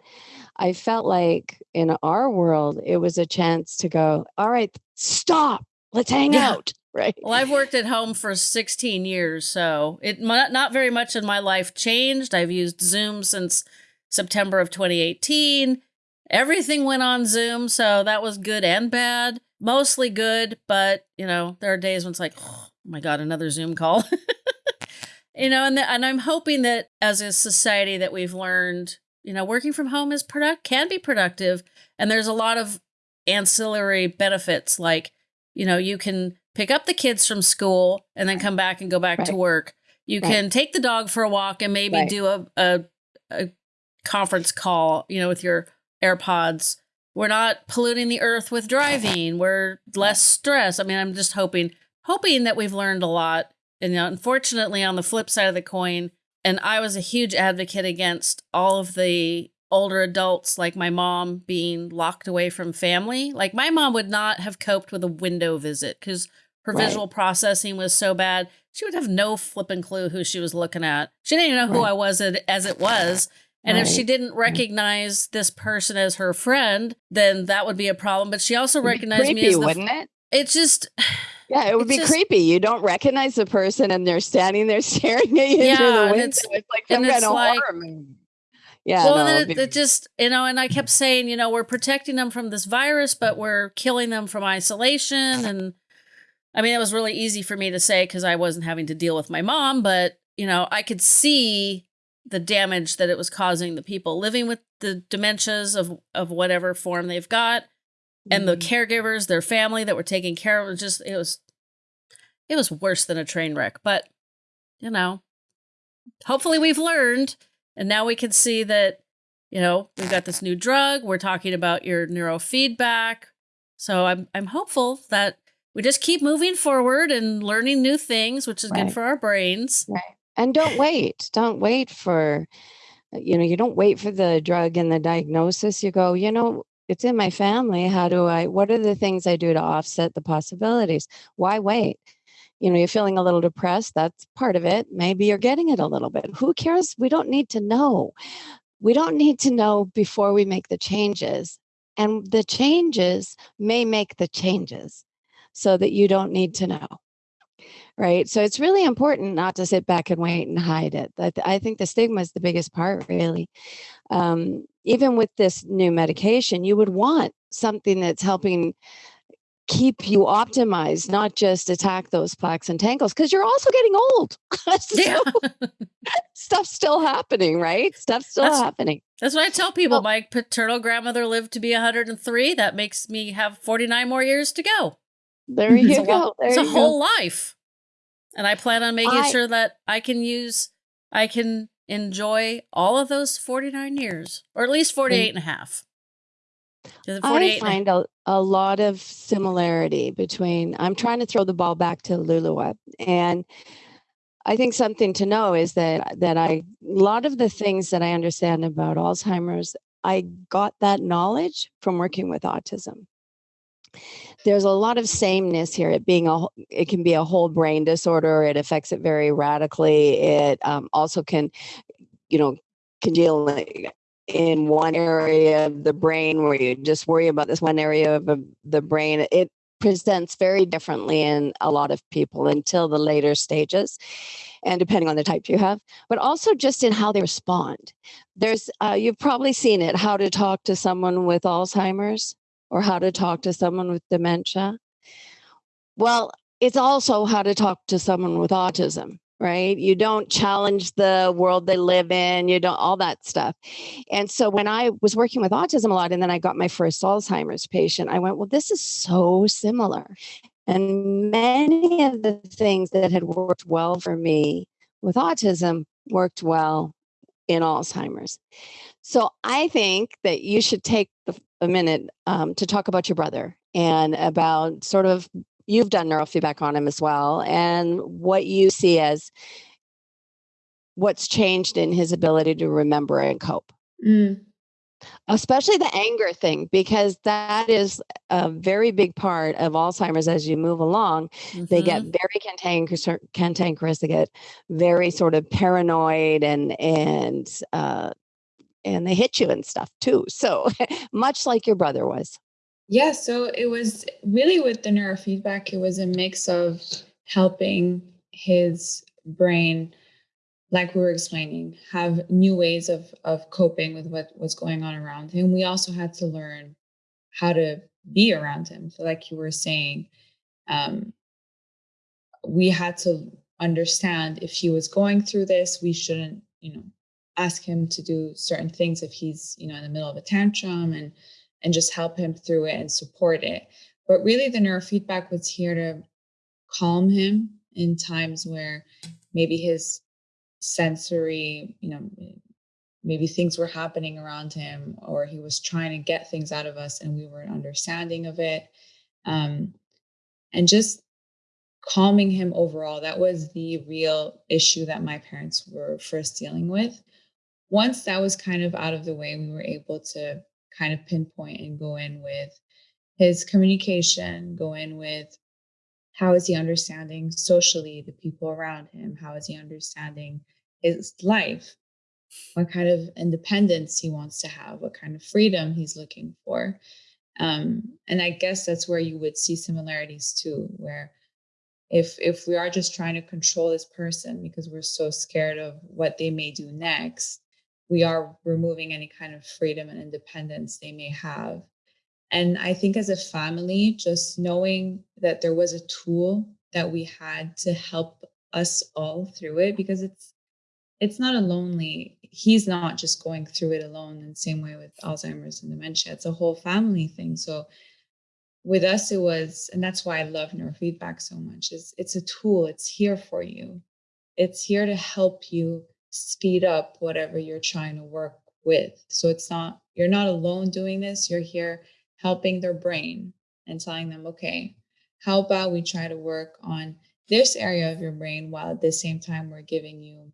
I felt like in our world, it was a chance to go, all right, stop, let's hang Yeah. out, [LAUGHS] right? Well, I've worked at home for 16 years, so it not very much in my life changed. I've used Zoom since September of 2018. Everything went on Zoom, so that was good and bad. Mostly good, but you know, there are days when it's like, oh my god, another Zoom call. [LAUGHS] you know, and the, and I'm hoping that as a society that we've learned, you know, working from home is product can be productive, and there's a lot of ancillary benefits like you know you can pick up the kids from school and then come back and go back to work. You Right. can take the dog for a walk and maybe Right. do a, a a conference call you know with your airpods. We're not polluting the earth with driving. We're less stress. I mean i'm just hoping hoping that we've learned a lot. And you know unfortunately on the flip side of the coin and i was a huge advocate against all of the older adults like my mom being locked away from family like my mom would not have coped with a window visit because her Right. visual processing was so bad she would have no flipping clue who she was looking at she didn't even know who Right. i was as as it was and if she didn't recognize this person as her friend then that would be a problem but she also recognized me as the wouldn't it? it's just Yeah, it would It's be just- creepy. You don't recognize the person and they're standing there [LAUGHS] staring at you Yeah, through the window. it's- It's, like and some kind it's of like- horror movie. Yeah, well, no, it, be- it just you know, and I kept saying, you know, we're protecting them from this virus, but we're killing them from isolation. And I mean, it was really easy for me to say because I wasn't having to deal with my mom, but you know, I could see the damage that it was causing the people living with the dementias of of whatever form they've got and the Mhm. caregivers their family that were taking care of it just it was it was worse than a train wreck but you know hopefully we've learned and now we can see that you know we've got this new drug we're talking about your neurofeedback so i'm i'm hopeful that we just keep moving forward and learning new things which is Right. good for our brains Right. And don't wait. Don't wait for, you know, you don't wait for the drug and the diagnosis. You go, you know, it's in my family. How do I, what are the things I do to offset the possibilities? Why wait? You know, you're feeling a little depressed. That's part of it. Maybe you're getting it a little bit. Who cares? We don't need to know. We don't need to know before we make the changes. And the changes may make the changes so that you don't need to know right so it's really important not to sit back and wait and hide it i, I think the stigma is the biggest part really um, even with this new medication you would want something that's helping keep you optimized not just attack those plaques and tangles because you're also getting old [LAUGHS] So [LAUGHS] stuff's still happening right stuff's still That's- happening That's what I tell people. Well- My paternal grandmother lived to be 103. That makes me have 49 more years to go. there you It's go there it's a you go. whole life. And I plan on making I- sure that I can use, I can enjoy all of those 49 years, or at least 48 and a half. I 48 and find a, a lot of similarity between, I'm trying to throw the ball back to Lulu. And I think something to know is that, that I, a lot of the things that I understand about Alzheimer's, I got that knowledge from working with autism. There's a lot of sameness here. It being a, it can be a whole brain disorder. It affects it very radically. It um, also can, you know, congeal in one area of the brain where you just worry about this one area of the- brain. It presents very differently in a lot of people until the later stages, and depending on the type you have, but also just in how they respond. There's, uh, you've probably seen it, how to talk to someone with Alzheimer's or how to talk to someone with dementia. Well, it's also how to talk to someone with autism, right? You don't challenge the world they live in, you don't, all that stuff. And so when I was working with autism a lot, and then I got my first Alzheimer's patient, I went, well, this is so similar. And many of the things that had worked well for me with autism worked well in Alzheimer's. So I think that you should take a minute um, to talk about your brother and about sort of you've done neurofeedback on him as well and what you see as what's changed in his ability to remember and cope. Mm, especially the anger thing because that is a very big part of alzheimer's as you move along. They Mhm. get very cantankerous cantankerous they get very sort of paranoid and and uh and they hit you and stuff too. So [LAUGHS] much like your brother was Yeah, so it was really with the neurofeedback, it was a mix of helping his brain, like we were explaining, have new ways of of coping with what was going on around him. We also had to learn how to be around him. So, like you were saying, um, we had to understand if he was going through this, we shouldn't, you know, ask him to do certain things if he's, you know, in the middle of a tantrum and and just help him through it and support it. But really, the neurofeedback was here to calm him in times where maybe his sensory, you know, maybe things were happening around him or he was trying to get things out of us and we weren't understanding of it. Um, and just calming him overall. That was the real issue that my parents were first dealing with. Once that was kind of out of the way, we were able to kind of pinpoint and go in with his communication, go in with how is he understanding socially the people around him? How is he understanding his life? What kind of independence he wants to have? What kind of freedom he's looking for? Um, and I guess that's where you would see similarities too, where if if we are just trying to control this person because we're so scared of what they may do next, we are removing any kind of freedom and independence they may have. And I think as a family, just knowing that there was a tool that we had to help us all through it, because it's it's not a lonely he's not just going through it alone in the same way with alzheimer's and dementia it's a whole family thing so with us it was and that's why i love neurofeedback so much is it's a tool it's here for you it's here to help you speed up whatever you're trying to work with. So it's not you're not alone doing this you're here helping their brain and telling them okay how about we try to work on this area of your brain while at the same time we're giving you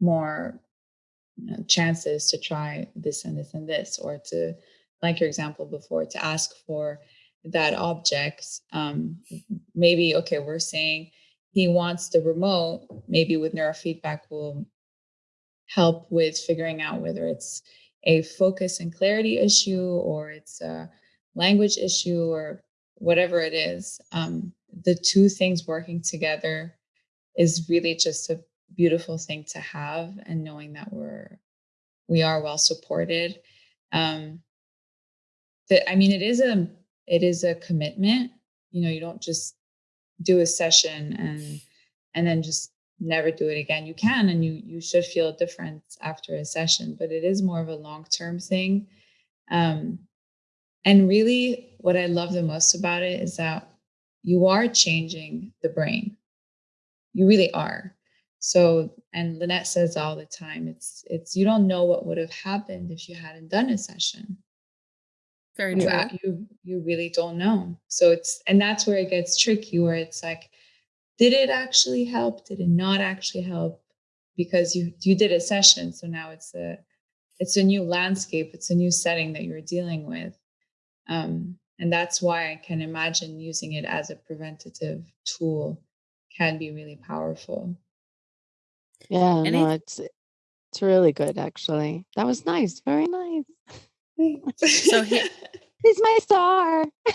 more you know, chances to try this and this and this or to like your example before to ask for that object um, maybe okay we're saying he wants the remote maybe with neurofeedback will help with figuring out whether it's a focus and clarity issue or it's a language issue or whatever it is um, the two things working together is really just a beautiful thing to have and knowing that we're we are well supported. Um that i mean it is a it is a commitment. You know you don't just do a session and and then just never do it again. You can and you you should feel a difference after a session but it is more of a long term thing. Um and really what i love the most about it is that you are changing the brain. You really are. So and lynette says all the time it's it's you don't know what would have happened if you hadn't done a session very you, true you you really don't know so it's and that's where it gets tricky where it's like did it actually help did it not actually help because you you did a session so now it's a it's a new landscape it's a new setting that you're dealing with um, and that's why i can imagine using it as a preventative tool can be really powerful Yeah, no, it's it's really good actually. That was nice. Very nice. [LAUGHS] So he- [LAUGHS] He's my star. [LAUGHS]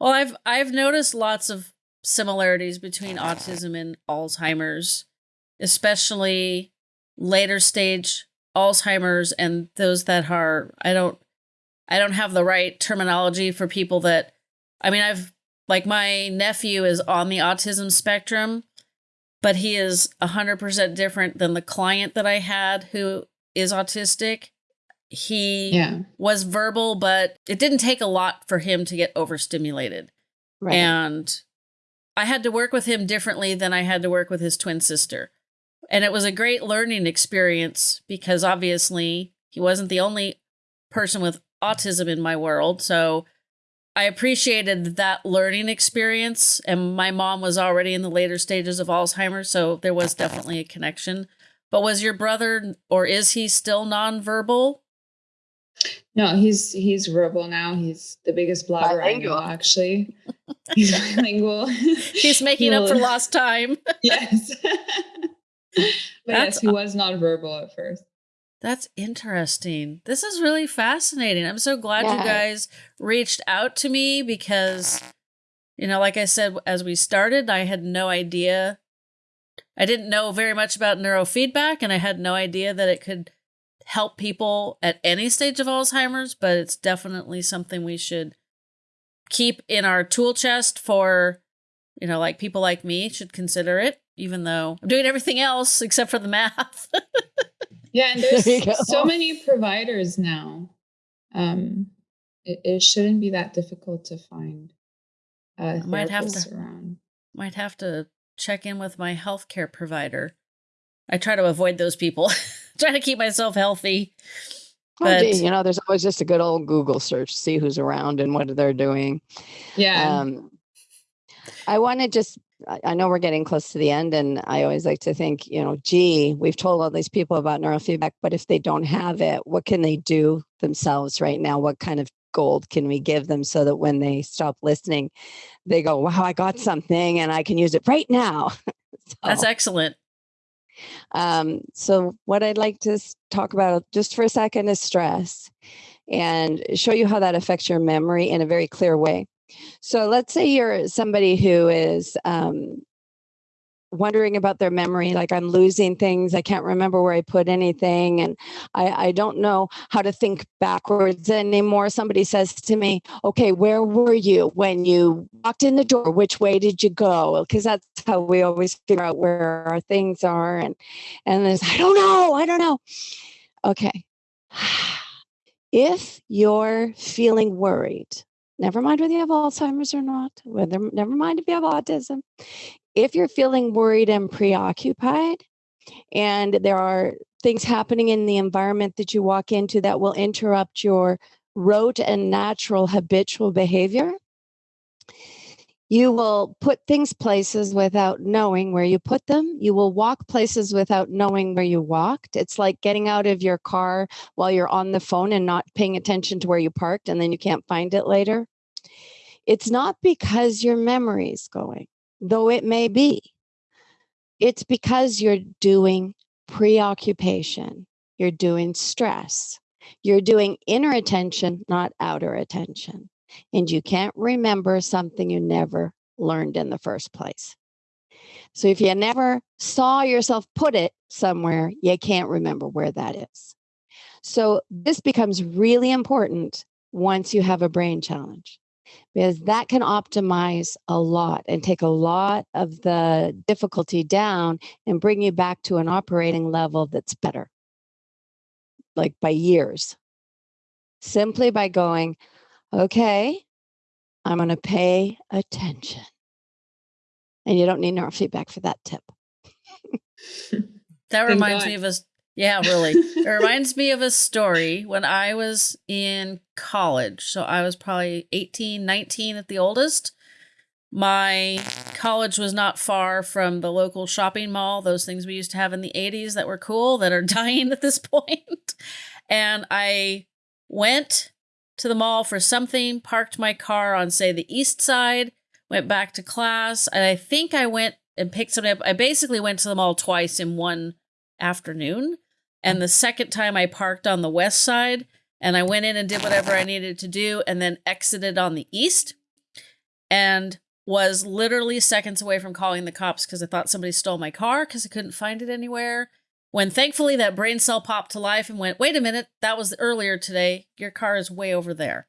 Well, I've I've noticed lots of similarities between autism and Alzheimer's, especially later stage Alzheimer's and those that are I don't I don't have the right terminology for people that I mean I've like my nephew is on the autism spectrum, but he is 100% different than the client that I had who is autistic. He yeah was verbal, but it didn't take a lot for him to get overstimulated. Right. And I had to work with him differently than I had to work with his twin sister. And it was a great learning experience because obviously he wasn't the only person with autism in my world. So I appreciated that learning experience. And my mom was already in the later stages of Alzheimer's. So there was definitely a connection. But was your brother, or is he still nonverbal? no he's he's verbal now he's the biggest blogger i know Bilingual. actually he's [LAUGHS] bilingual He's making up for lost time. [LAUGHS] yes [LAUGHS] but That's yes he was not verbal at first That's interesting. This is really fascinating. I'm so glad you guys reached out to me because, you know, like I said, as we started, I had no idea. I didn't know very much about neurofeedback, and I had no idea that it could help people at any stage of Alzheimer's, but it's definitely something we should keep in our tool chest for, you know, like people like me should consider it, even though I'm doing everything else except for the math. [LAUGHS] Yeah, and there's so many providers now. Um, it, it shouldn't be that difficult to find uh, might have to- around. might have to check in with my healthcare provider. I try to avoid those people. [LAUGHS] try to keep myself healthy. Oh, But- gee, you know, there's always just a good old Google search, see who's around and what they're doing. Yeah, Um, I want to just, I I know we're getting close to the end, and I always like to think, you know, gee, we've told all these people about neurofeedback, but if they don't have it, what can they do themselves right now? What kind of gold can we give them so that when they stop listening, they go, wow, I got something and I can use it right now? [LAUGHS] That's excellent. Um, so, what I'd like to talk about just for a second is stress and show you how that affects your memory in a very clear way. So, let's say you're somebody who is um, wondering about their memory, like I'm losing things. I can't remember where I put anything. And I, I don't know how to think backwards anymore. Somebody says to me, okay, where were you when you walked in the door? Which way did you go? Because that's how we always figure out where our things are. And, and I don't know, I don't know. Okay. [SIGHS] If you're feeling worried, never mind whether you have Alzheimer's or not, whether never mind if you have autism, if you're feeling worried and preoccupied, and there are things happening in the environment that you walk into that will interrupt your rote and natural habitual behavior, you will put things places without knowing where you put them. You will walk places without knowing where you walked. It's like getting out of your car while you're on the phone and not paying attention to where you parked, and then you can't find it later. It's not because your memory is going, though it may be. It's because you're doing preoccupation, you're doing stress, you're doing inner attention, not outer attention and you can't remember something you never learned in the first place. So if you never saw yourself put it somewhere, you can't remember where that is. So this becomes really important once you have a brain challenge because that can optimize a lot and take a lot of the difficulty down and bring you back to an operating level that's better, like by years. Simply by going, okay, I'm going to pay attention. And you don't need neurofeedback for that tip. [LAUGHS] that reminds me of a yeah, really. it [LAUGHS] reminds me of a story when I was in college. So I was probably 18, 19 at the oldest. My college was not far from the local shopping mall, those things we used to have in the 80s that were cool that are [LAUGHS] dying at this point. And I went to the mall for something, parked my car on, say, the east side, went back to class, and I think I went and picked something up. I basically went to the mall twice in one afternoon. And the second time I parked on the west side and I went in and did whatever I needed to do and then exited on the east and was literally seconds away from calling the cops because I thought somebody stole my car because I couldn't find it anywhere. When thankfully that brain cell popped to life and went, wait a minute, that was earlier today. Your car is way over there.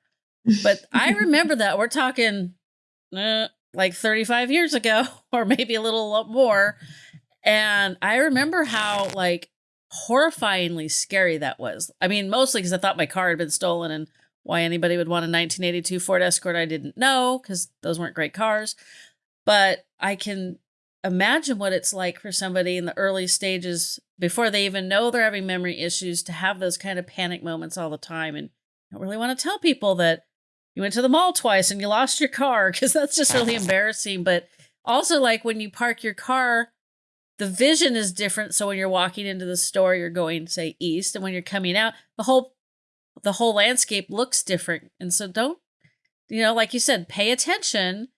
But I [LAUGHS] remember that. We're talking uh, like 35 years ago, [LAUGHS] or maybe a little more. And I remember how like horrifyingly scary that was. I mean, mostly because I thought my car had been stolen and why anybody would want a 1982 Ford Escort, I didn't know because those weren't great cars. But I can imagine what it's like for somebody in the early stages before they even know they're having memory issues to have those kind of panic moments all the time and I don't really want to tell people that you went to the mall twice and you lost your car because that's just really [LAUGHS] embarrassing but also like when you park your car the vision is different. So when you're walking into the store you're going say east and when you're coming out the whole the whole landscape looks different. And so don't you know like you said pay attention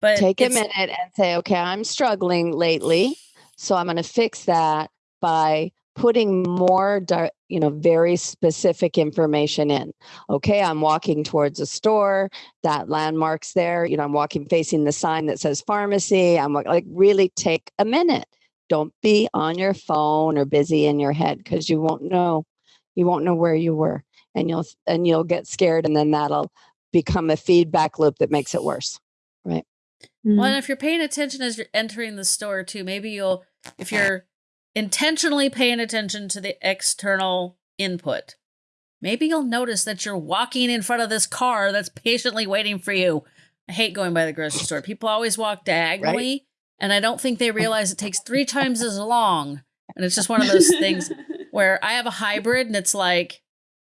but take a minute and say, okay, I'm struggling lately. So I'm going to fix that by putting more you know very specific information in. Okay i'm walking towards a store that landmarks there you know i'm walking facing the sign that says pharmacy i'm like really take a minute don't be on your phone or busy in your head because you won't know you won't know where you were and you'll and you'll get scared and then that'll become a feedback loop that makes it worse right Mm-hmm. Well, and if you're paying attention as you're entering the store too, maybe you'll, if you're intentionally paying attention to the external input, maybe you'll notice that you're walking in front of this car that's patiently waiting for you. I hate going by the grocery store. People always walk diagonally, right? And I don't think they oh. realize it takes three times as long. And it's just one of those things [LAUGHS] where I have a hybrid and it's like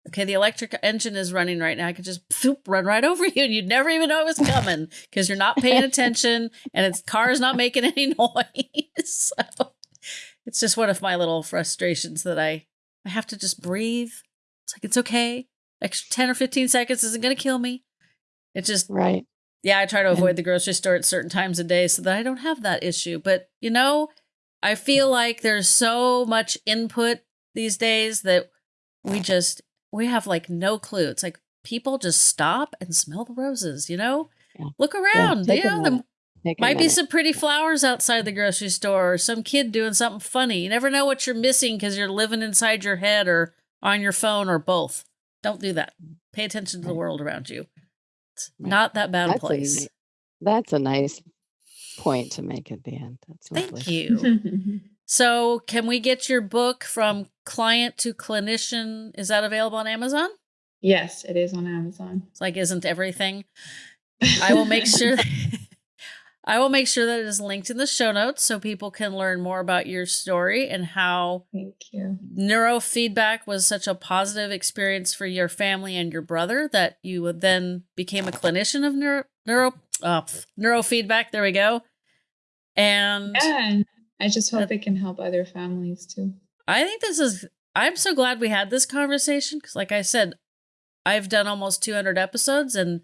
okay, the electric engine is running right now. I could just run right over [LAUGHS] you and you'd never even know it was coming [LAUGHS] because you're not paying attention and its car is not making any noise. so it's just one of my little frustrations that I I have to just breathe. It's like it's okay. Extra 10 or 15 seconds isn't going to kill me. It just Right. Yeah, I try to avoid the grocery store at certain times of day so that I don't have that issue. But, you know, I feel like there's so much input these days that we just we have like no clue. It's like people just stop and smell the roses, you know? Yeah. Look around. Yeah, you know, the, take a Might be some pretty flowers outside the grocery store or some kid doing something funny. You never know what you're missing because you're living inside your head or on your phone or both. Don't do that. Pay attention to the world around you. It's Right. not that bad That's a place. ni- That's a nice point to make at the end. That's lovely. Thank you. [LAUGHS] so, can we get your book from client to clinician? Is that available on Amazon? yes, it is on Amazon. It's like, isn't everything? I will make sure. [LAUGHS] I will make sure that it is linked in the show notes so people can learn more about your story and how Thank you. neurofeedback was such a positive experience for your family and your brother that you then became a clinician of neuro neuro uh, neurofeedback. There we go. And Yeah, I just hope Uh, it can help other families too. I think this is. I'm so glad we had this conversation because, like I said, I've done almost 200 episodes and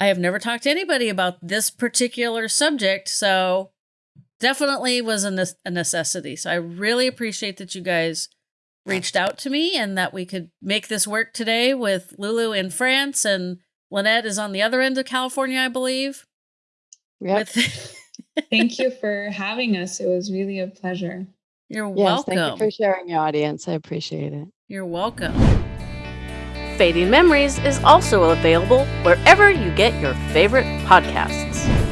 I have never talked to anybody about this particular subject. So, definitely was a, ne- a necessity. So, I really appreciate that you guys reached out to me and that we could make this work today with Lulu in France and Lynette is on the other end of California, I believe. Yep. With [LAUGHS] Thank you for having us. It was really a pleasure. you're Yes, welcome. thank you for sharing your audience. I appreciate it. You're welcome. Fading Memories is also available wherever you get your favorite podcasts.